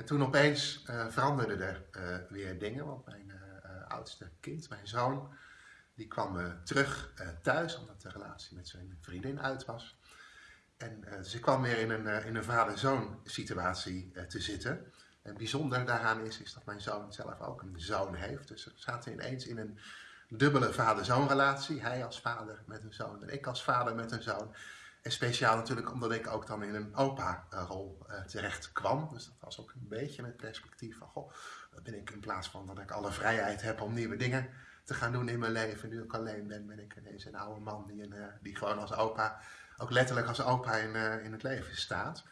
En toen opeens uh, veranderden er uh, weer dingen, want mijn uh, oudste kind, mijn zoon, die kwam terug thuis omdat de relatie met zijn vriendin uit was. En ik kwam weer in een, in een vader-zoon situatie te zitten. En bijzonder daaraan is, is dat mijn zoon zelf ook een zoon heeft. Dus we zaten ineens in een dubbele vader-zoon relatie. Hij als vader met een zoon en ik als vader met een zoon. En speciaal natuurlijk omdat ik ook dan in een opa-rol uh, terecht kwam. Dus dat was ook een beetje met perspectief van, goh, ben ik in plaats van dat ik alle vrijheid heb om nieuwe dingen te gaan doen in mijn leven. Nu ik alleen ben, ben ik ineens een oude man die, een, uh, die gewoon als opa, ook letterlijk als opa in, uh, in het leven staat.